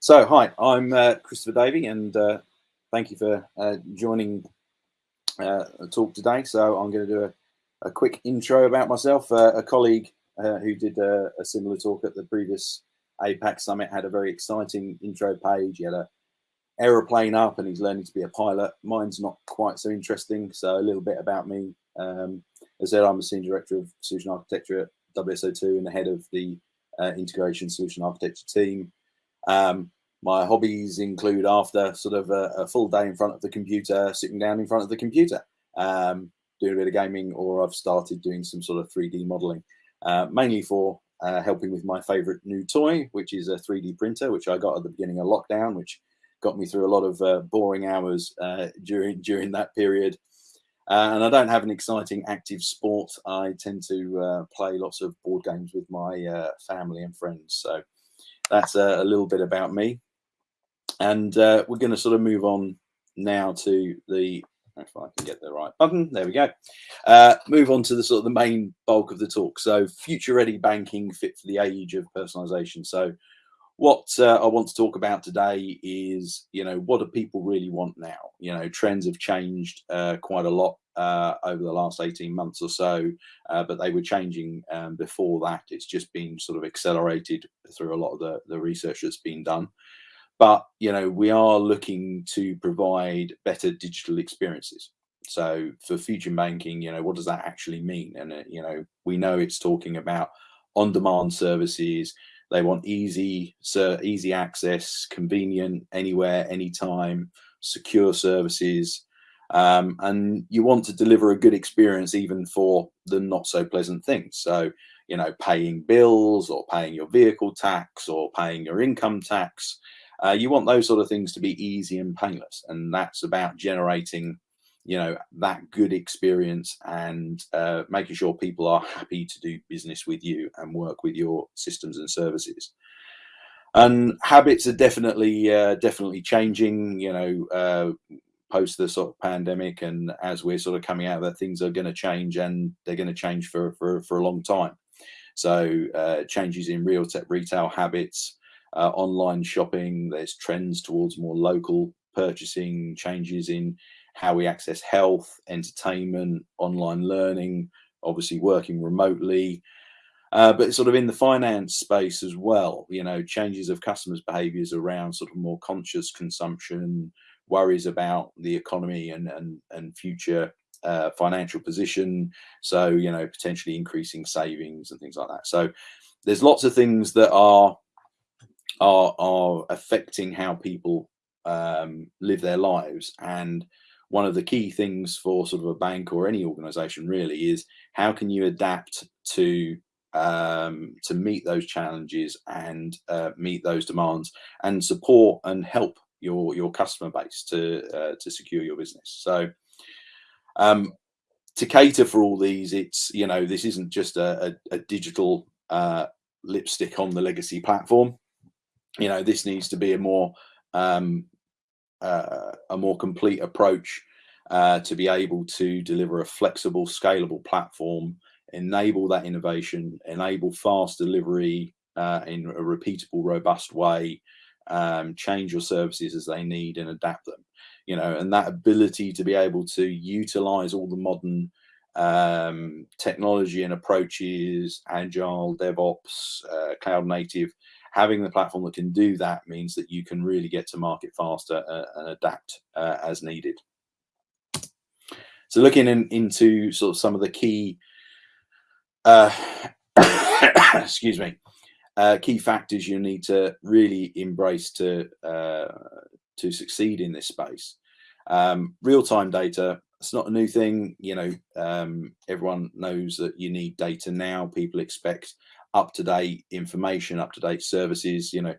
So, hi, I'm uh, Christopher Davey, and uh, thank you for uh, joining uh, the talk today. So, I'm going to do a, a quick intro about myself. Uh, a colleague uh, who did a, a, similar talk at the previous APAC summit had a very exciting intro page. He had a aeroplane up, and he's learning to be a pilot. Mine's not quite so interesting. So, a little bit about me. Um, as I said, I'm a senior director of solution architecture at WSO2 and the head of the integration solution architecture team. Um, my hobbies include after sort of a, a, full day in front of the computer, sitting down in front of the computer, um, doing a bit of gaming, or I've started doing some sort of 3D modeling, uh, mainly for uh, helping with my favorite new toy, which is a 3D printer, which I got at the beginning of lockdown, which got me through a lot of uh, boring hours uh, during during that period. Uh, and I don't have an exciting active sport. I tend to uh, play lots of board games with my family and friends. So that's a, a little bit about me. And uh, we're going to sort of move on now to the, if I can get the right button, there we go. Uh, move on to the sort of the main bulk of the talk. So future ready banking fit for the age of personalization. So what uh, I want to talk about today is, you know, what do people really want now? You know, trends have changed uh, quite a lot uh, over the last 18 months or so, uh, but they were changing um, before that. It's just been sort of accelerated through a lot of the, the research that's been done. But, you know, we are looking to provide better digital experiences. So for future banking, you know, what does that actually mean? And, uh, you know, we know it's talking about on-demand services. They want easy, so easy access, convenient, anywhere, anytime, secure services, um, and you want to deliver a good experience even for the not so pleasant things. So, you know, paying bills or paying your vehicle tax or paying your income tax. Uh, you want those sort of things to be easy and painless. And that's about generating, you know, that good experience and uh, making sure people are happy to do business with you and work with your systems and services and habits are definitely uh, definitely changing you know uh, post the sort of pandemic and as we're sort of coming out of that things are going to change and they're going to change for, for, for a long time. So uh, changes in real tech retail habits uh, online shopping there's trends towards more local purchasing changes in how we access health entertainment online learning obviously working remotely uh, but sort of in the finance space as well you know changes of customers behaviors around sort of more conscious consumption worries about the economy and and, and future uh, financial position. So you know potentially increasing savings and things like that. So there's lots of things that are are are affecting how people um, live their lives and one of the key things for sort of a bank or any organization really is how can you adapt to um, to meet those challenges and uh, meet those demands and support and help your your customer base to uh, to secure your business. So um, to cater for all these, it's you know this isn't just a, a, a digital uh, lipstick on the legacy platform. You know this needs to be a more um, uh, a more complete approach uh, to be able to deliver a flexible, scalable platform, enable that innovation, enable fast delivery uh, in a repeatable, robust way, um, change your services as they need and adapt them you know and that ability to be able to utilize all the modern um, technology and approaches agile devops uh, cloud native having the platform that can do that means that you can really get to market faster uh, and adapt uh, as needed. So looking in, into sort of some of the key uh, excuse me uh, key factors you need to really embrace to uh, to succeed in this space. Um, real-time data, it's not a new thing. You know, um, everyone knows that you need data now. People expect up-to-date information, up-to-date services. You know,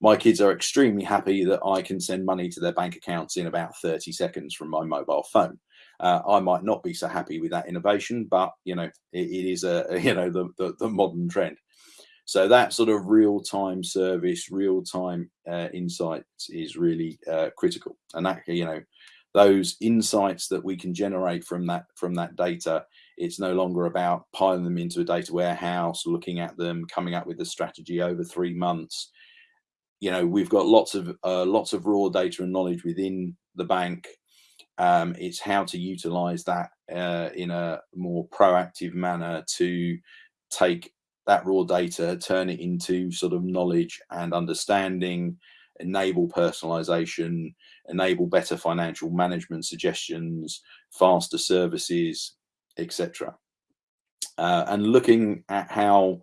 my kids are extremely happy that I can send money to their bank accounts in about 30 seconds from my mobile phone. Uh, I might not be so happy with that innovation, but you know, it, it is a you know the, the, the modern trend. So that sort of real-time service, real-time uh, insights is really uh, critical. And that, you know, those insights that we can generate from that from that data, it's no longer about piling them into a data warehouse, looking at them, coming up with a strategy over three months. you know, we've got lots of uh, lots of raw data and knowledge within the bank. Um, it's how to utilize that uh, in a more proactive manner to take that raw data, turn it into sort of knowledge and understanding, enable personalization, enable better financial management suggestions, faster services, etc. Uh, and looking at how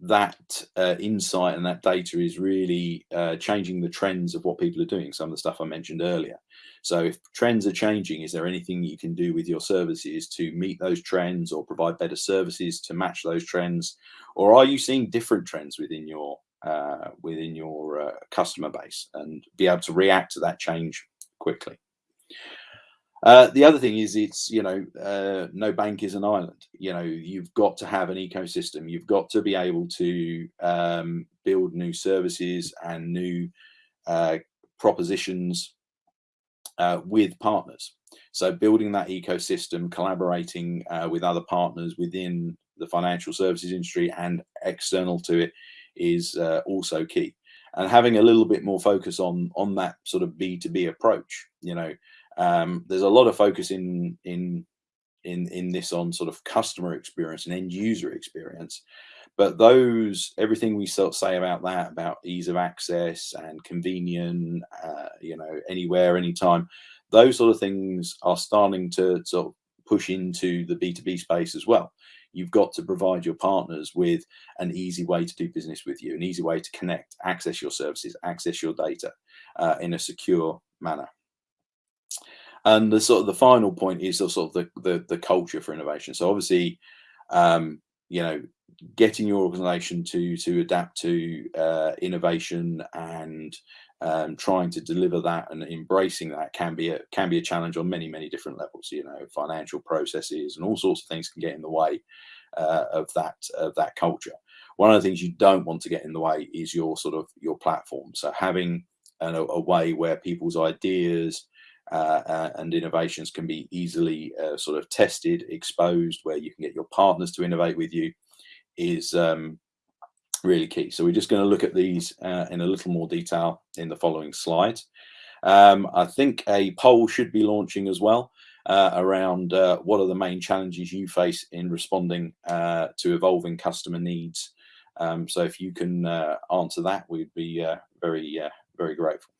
that uh, insight and that data is really uh, changing the trends of what people are doing. Some of the stuff I mentioned earlier. So if trends are changing, is there anything you can do with your services to meet those trends or provide better services to match those trends? Or are you seeing different trends within your uh, within your uh, customer base and be able to react to that change quickly? Uh, the other thing is it's, you know, uh, no bank is an island. You know, you've got to have an ecosystem. You've got to be able to um, build new services and new uh, propositions uh, with partners. So building that ecosystem, collaborating uh, with other partners within the financial services industry and external to it is also key. And having a little bit more focus on on that sort of B2B approach, you know, um, there's a lot of focus in in in in this on sort of customer experience and end user experience, but those everything we sort of say about that about ease of access and convenient, uh, you know, anywhere, anytime, those sort of things are starting to sort of push into the B2B space as well. You've got to provide your partners with an easy way to do business with you, an easy way to connect, access your services, access your data uh, in a secure manner. And the sort of the final point is the sort of the, the, the culture for innovation. So obviously, um, you know, getting your organization to to adapt to uh, innovation and um, trying to deliver that and embracing that can be a can be a challenge on many many different levels. You know, financial processes and all sorts of things can get in the way uh, of that of that culture. One of the things you don't want to get in the way is your sort of your platform. So having an, a way where people's ideas uh, uh, and innovations can be easily uh, sort of tested, exposed, where you can get your partners to innovate with you is um, really key. So we're just going to look at these uh, in a little more detail in the following slide. Um, I think a poll should be launching as well uh, around uh, what are the main challenges you face in responding to evolving customer needs. Um, so if you can answer that, we'd be very, very grateful.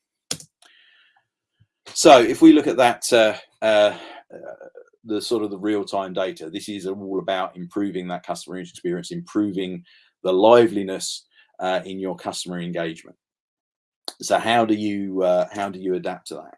So if we look at that, uh, uh, the sort of the real-time data, this is all about improving that customer experience, improving the liveliness uh, in your customer engagement. So how do you uh, how do you adapt to that?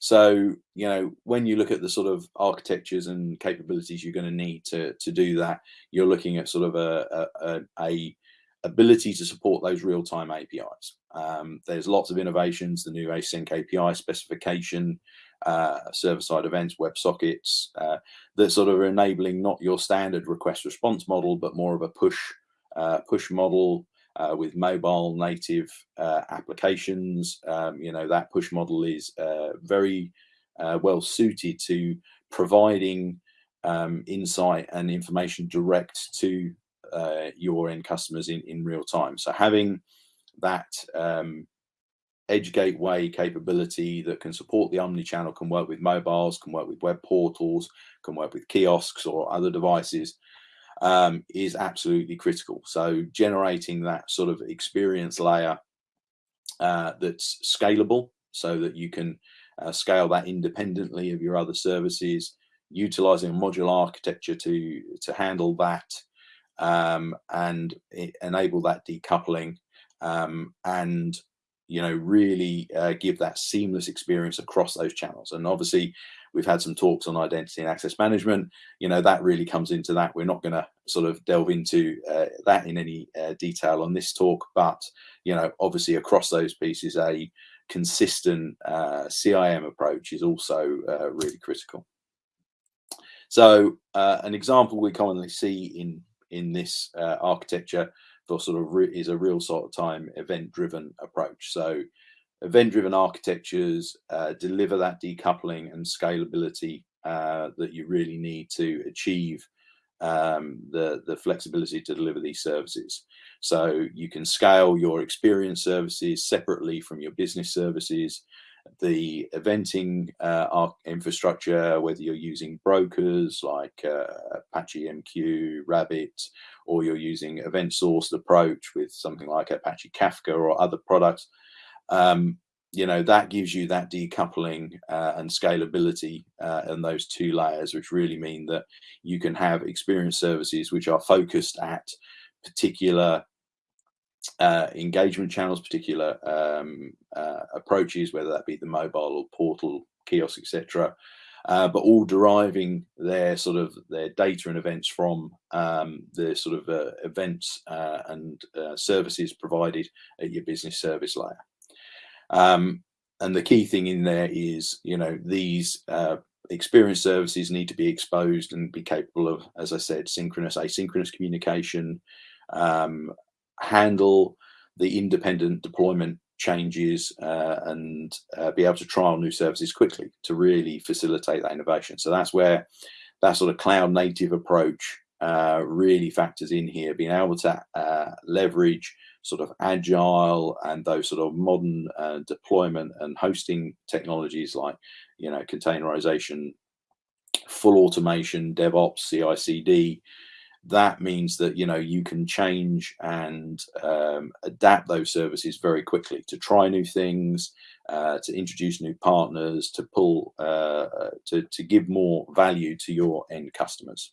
So you know when you look at the sort of architectures and capabilities you're going to need to to do that, you're looking at sort of a, a, a ability to support those real-time APIs. Um, there's lots of innovations, the new async API specification, uh, server-side events, WebSockets, uh, that sort of are enabling not your standard request response model, but more of a push uh, push model uh, with mobile native uh, applications. Um, you know, that push model is uh, very well suited to providing um, insight and information direct to your end customers in, in real time. So having that um, edge gateway capability that can support the omni-channel can work with mobiles, can work with web portals, can work with kiosks or other devices um, is absolutely critical. So generating that sort of experience layer uh, that's scalable so that you can uh, scale that independently of your other services, utilizing a modular architecture to, to handle that um, and enable that decoupling um, and you know really uh, give that seamless experience across those channels. And obviously we've had some talks on identity and access management. You know that really comes into that. We're not going to sort of delve into uh, that in any uh, detail on this talk but you know obviously across those pieces a consistent uh, CIAM approach is also uh, really critical. So uh, an example we commonly see in in this architecture sort of is a real sort of time event driven approach. So event driven architectures uh, deliver that decoupling and scalability uh, that you really need to achieve um, the, the flexibility to deliver these services. So you can scale your experience services separately from your business services. The eventing uh, infrastructure, whether you're using brokers like uh, Apache MQ, Rabbit, or you're using event sourced approach with something like Apache Kafka or other products, um, you know that gives you that decoupling uh, and scalability uh, in those two layers which really mean that you can have experience services which are focused at particular uh, engagement channels, particular um, uh, approaches, whether that be the mobile or portal, kiosk, etc. Uh, but all deriving their sort of their data and events from um, the sort of uh, events uh, and uh, services provided at your business service layer. Um, and the key thing in there is, you know, these experience services need to be exposed and be capable of, as I said, synchronous, asynchronous communication, um, handle the independent deployment changes uh, and uh, be able to trial new services quickly to really facilitate that innovation. So that's where that sort of cloud native approach uh, really factors in here, being able to uh, leverage sort of agile and those sort of modern uh, deployment and hosting technologies like, you know, containerization, full automation, DevOps, CI/CD, that means that you know you can change and um, adapt those services very quickly to try new things uh, to introduce new partners to pull uh, uh, to, to give more value to your end customers.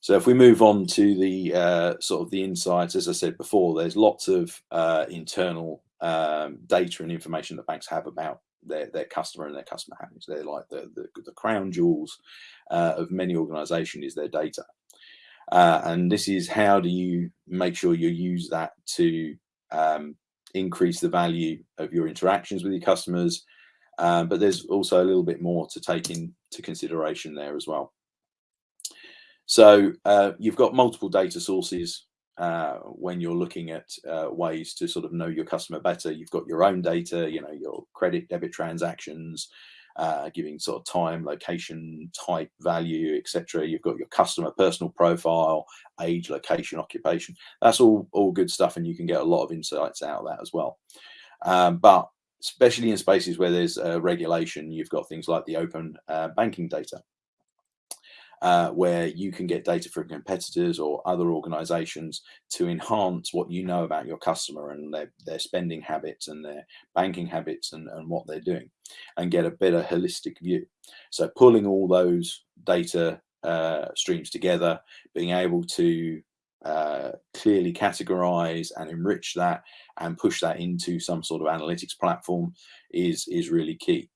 So if we move on to the uh, sort of the insights as i said before there's lots of uh, internal um, data and information that banks have about their, their customer and their customer habits. They're like the, the, the crown jewels uh, of many organizations is their data. Uh, and this is how do you make sure you use that to um, increase the value of your interactions with your customers. Um, but there's also a little bit more to take into consideration there as well. So uh, you've got multiple data sources uh, when you're looking at uh, ways to sort of know your customer better. You've got your own data, you know, your credit, debit transactions, uh, giving sort of time, location, type, value, etc. You've got your customer personal profile, age, location, occupation. That's all all good stuff, and you can get a lot of insights out of that as well. Um, but especially in spaces where there's regulation, you've got things like the open uh, banking data uh, where you can get data from competitors or other organizations to enhance what you know about your customer and their, their spending habits and their banking habits and, and what they're doing and get a better holistic view. So pulling all those data uh, streams together, being able to uh, clearly categorize and enrich that and push that into some sort of analytics platform is is really key.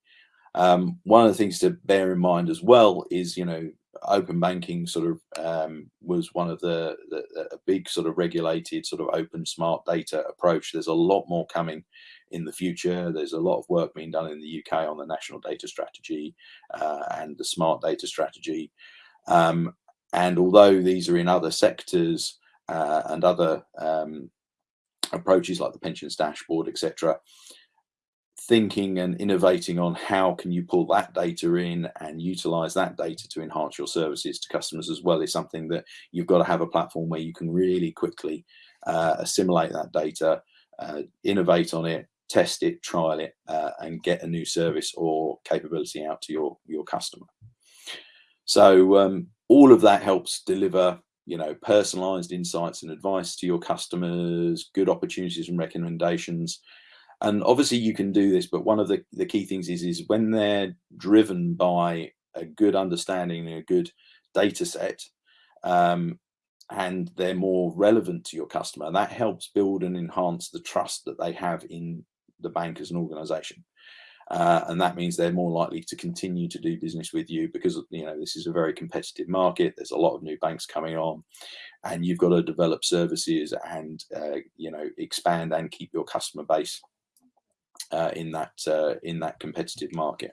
Um, one of the things to bear in mind as well is, you know, open banking sort of um, was one of the, the, a big sort of regulated sort of open smart data approach. There's a lot more coming in the future. There's a lot of work being done in the UK on the national data strategy uh, and the smart data strategy. Um, and although these are in other sectors uh, and other um, approaches like the pensions dashboard, etc., thinking and innovating on how can you pull that data in and utilize that data to enhance your services to customers as well is something that you've got to have a platform where you can really quickly uh, assimilate that data, uh, innovate on it, test it, trial it, uh, and get a new service or capability out to your your customer. So um, all of that helps deliver you know personalized insights and advice to your customers, good opportunities and recommendations and obviously you can do this but one of the, the key things is is when they're driven by a good understanding and a good data set um, and they're more relevant to your customer that helps build and enhance the trust that they have in the bank as an organization. Uh, and that means they're more likely to continue to do business with you because you know this is a very competitive market there's a lot of new banks coming on and you've got to develop services and uh, you know expand and keep your customer base uh, in that uh, in that competitive market.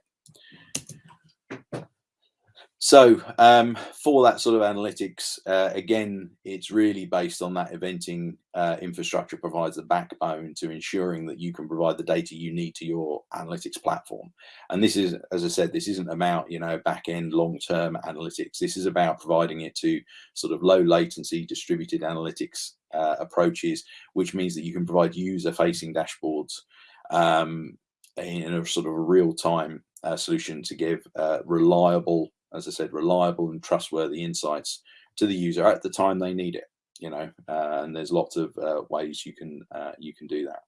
So um, for that sort of analytics, uh, again, it's really based on that eventing uh, infrastructure provides the backbone to ensuring that you can provide the data you need to your analytics platform. And this is, as I said, this isn't about you know back end long term analytics. This is about providing it to sort of low latency distributed analytics uh, approaches, which means that you can provide user facing dashboards um, in a sort of a real time uh, solution to give uh, reliable as I said, reliable and trustworthy insights to the user at the time they need it. You know, uh, and there's lots of uh, ways you can uh, you can do that,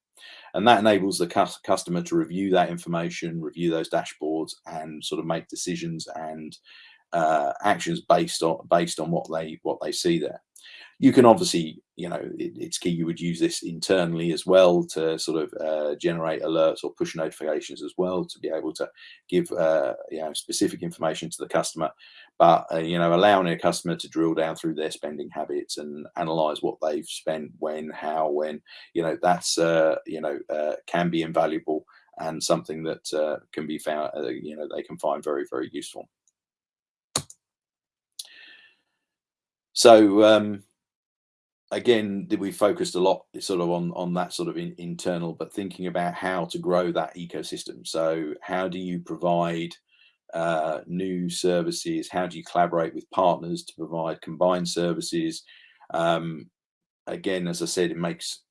and that enables the cu customer to review that information, review those dashboards, and sort of make decisions and uh, actions based on based on what they what they see there you can obviously, you know, it, it's key you would use this internally as well to sort of uh, generate alerts or push notifications as well to be able to give, uh, you know, specific information to the customer. But, uh, you know, allowing a customer to drill down through their spending habits and analyze what they've spent, when, how, when, you know, that's, uh, you know, uh, can be invaluable and something that uh, can be found, you know, they can find very, very useful. So, um, again, we focused a lot sort of on on that sort of in, internal, but thinking about how to grow that ecosystem. So how do you provide uh, new services? How do you collaborate with partners to provide combined services? Um, again, as I said, it makes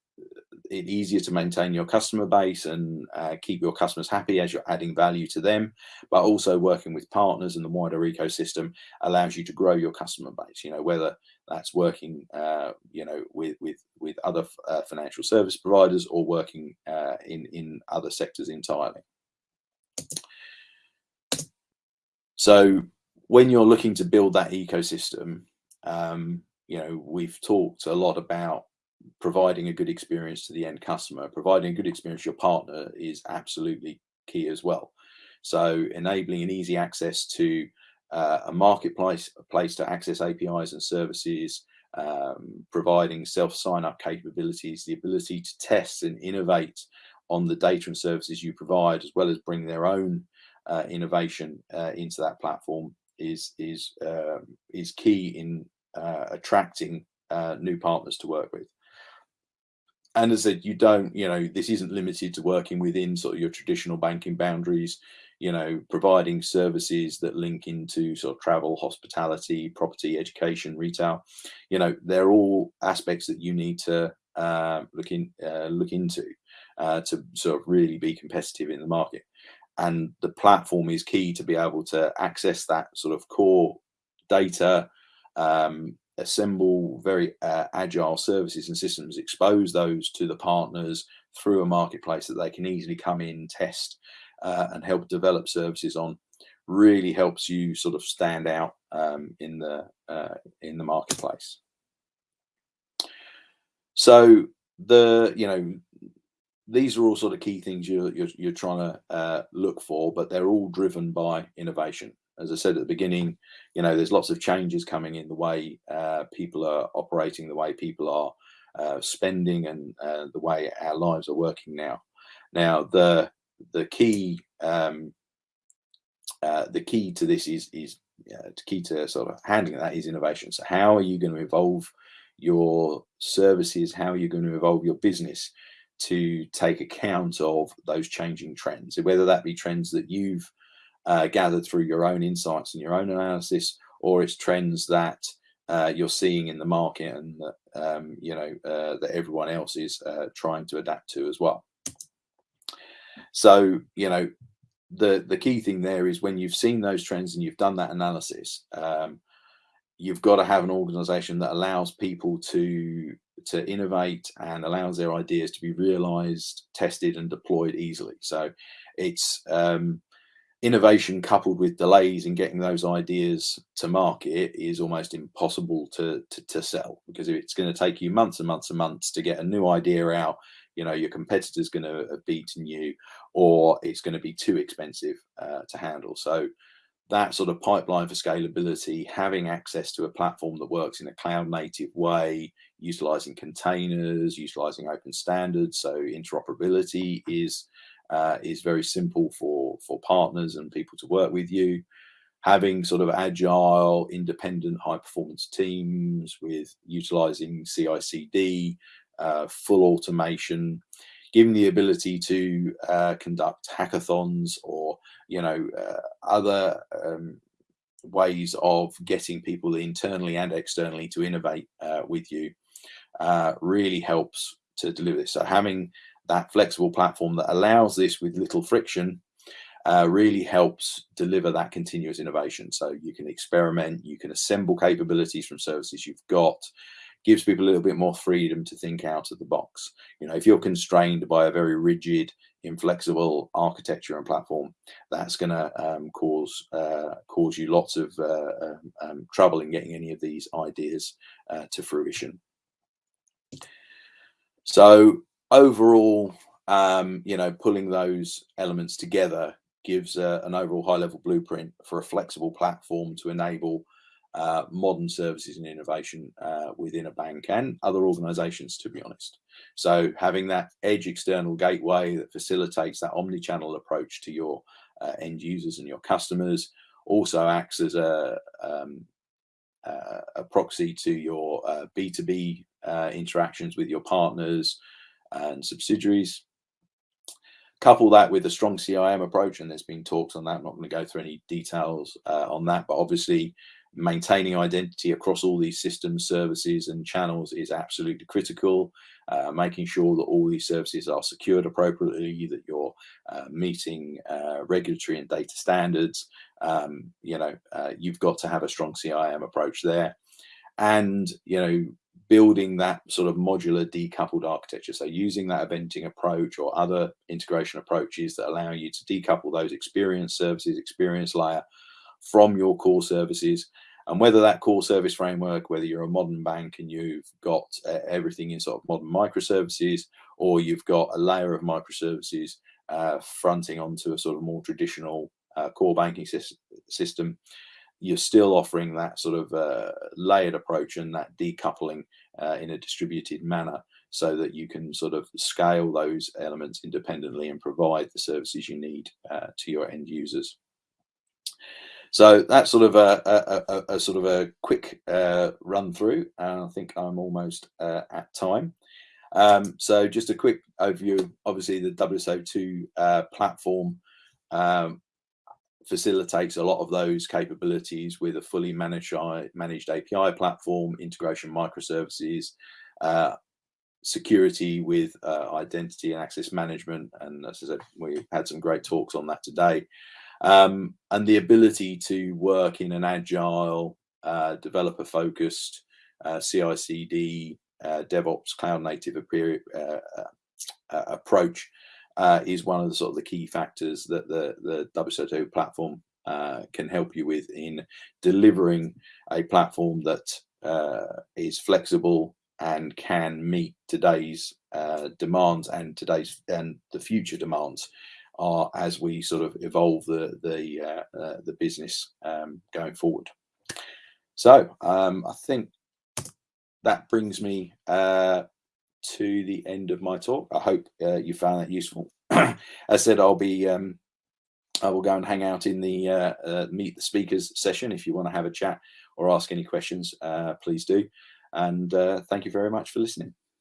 it easier to maintain your customer base and uh, keep your customers happy as you're adding value to them, but also working with partners and the wider ecosystem allows you to grow your customer base. You know, whether that's working, uh, you know, with with with other uh, financial service providers or working uh, in in other sectors entirely. So when you're looking to build that ecosystem, um, you know, we've talked a lot about providing a good experience to the end customer, providing a good experience to your partner is absolutely key as well. So enabling an easy access to uh, a marketplace, a place to access APIs and services, um, providing self sign-up capabilities, the ability to test and innovate on the data and services you provide, as well as bring their own uh, innovation uh, into that platform is is um, is key in uh, attracting uh, new partners to work with. And as I said, you don't, you know, this isn't limited to working within sort of your traditional banking boundaries, you know, providing services that link into sort of travel, hospitality, property, education, retail. You know, they're all aspects that you need to uh, look in, uh, look into uh, to sort of really be competitive in the market. And the platform is key to be able to access that sort of core data, um, assemble very uh, agile services and systems, expose those to the partners through a marketplace that they can easily come in, test, uh, and help develop services on, really helps you sort of stand out um, in the uh, in the marketplace. So the you know these are all sort of key things you're you're, you're trying to uh, look for, but they're all driven by innovation as I said at the beginning, you know, there's lots of changes coming in the way uh, people are operating, the way people are uh, spending, and uh, the way our lives are working now. Now, the the key um, uh, the key to this is is the key to sort of handling that is innovation. So, how are you going to evolve your services? How are you going to evolve your business? to take account of those changing trends, whether that be trends that you've uh, gathered through your own insights and your own analysis, or it's trends that uh, you're seeing in the market and that um, you know uh, that everyone else is uh, trying to adapt to as well. So you know the the key thing there is when you've seen those trends and you've done that analysis, um, you've got to have an organization that allows people to to innovate and allows their ideas to be realized, tested, and deployed easily. So it's um, innovation coupled with delays in getting those ideas to market is almost impossible to, to, to sell because it's going to take you months and months and months to get a new idea out you know your competitor's going to have beaten you or it's going to be too expensive uh, to handle so that sort of pipeline for scalability having access to a platform that works in a cloud native way utilizing containers utilizing open standards so interoperability is uh, is very simple for for partners and people to work with you. having sort of agile, independent, high performance teams with utilizing CI/CD, uh, full automation, giving the ability to uh, conduct hackathons or you know uh, other um, ways of getting people internally and externally to innovate uh, with you uh, really helps to deliver this. So having that flexible platform that allows this with little friction uh, really helps deliver that continuous innovation. So you can experiment, you can assemble capabilities from services you've got, gives people a little bit more freedom to think out of the box. You know, if you're constrained by a very rigid, inflexible architecture and platform, that's going to um, cause uh, cause you lots of uh, um, um, trouble in getting any of these ideas uh, to fruition. So overall, um, you know, pulling those elements together gives an overall high level blueprint for a flexible platform to enable uh, modern services and innovation uh, within a bank and other organizations, to be honest. So having that edge external gateway that facilitates that omni-channel approach to your uh, end users and your customers also acts as a, um, a proxy to your B2B uh, uh, interactions with your partners and subsidiaries couple that with a strong CIAM approach, and there's been talks on that. I'm not going to go through any details uh, on that, but obviously maintaining identity across all these systems, services, and channels is absolutely critical. Uh, making sure that all these services are secured appropriately, that you're uh, meeting uh, regulatory and data standards. Um, you know, uh, you've got to have a strong CIAM approach there. And, you know, building that sort of modular decoupled architecture. So using that eventing approach or other integration approaches that allow you to decouple those experience services, experience layer from your core services. And whether that core service framework, whether you're a modern bank and you've got uh, everything in sort of modern microservices, or you've got a layer of microservices uh, fronting onto a sort of more traditional uh, core banking system, you're still offering that sort of uh, layered approach and that decoupling uh, in a distributed manner so that you can sort of scale those elements independently and provide the services you need uh, to your end users. So that's sort of a, a, a, a sort of a quick uh, run through. And I think I'm almost uh, at time. Um, so just a quick overview. Obviously, the WSO2 uh, platform um, facilitates a lot of those capabilities with a fully managed managed API platform, integration microservices, uh, security with uh, identity and access management. And as I said, we had some great talks on that today um, and the ability to work in an agile, uh, developer focused, uh, CI CD, uh, DevOps, cloud native uh, uh, approach uh, is one of the sort of the key factors that the, the WSO2 platform can help you with in delivering a platform that is flexible and can meet today's demands and today's and the future demands are as we sort of evolve the the uh, uh, the business um, going forward. So um, I think that brings me uh, to the end of my talk. I hope uh, you found that useful. As I said, I'll be um, I will go and hang out in the uh, uh, meet the speakers session. If you want to have a chat or ask any questions, please do. And thank you very much for listening.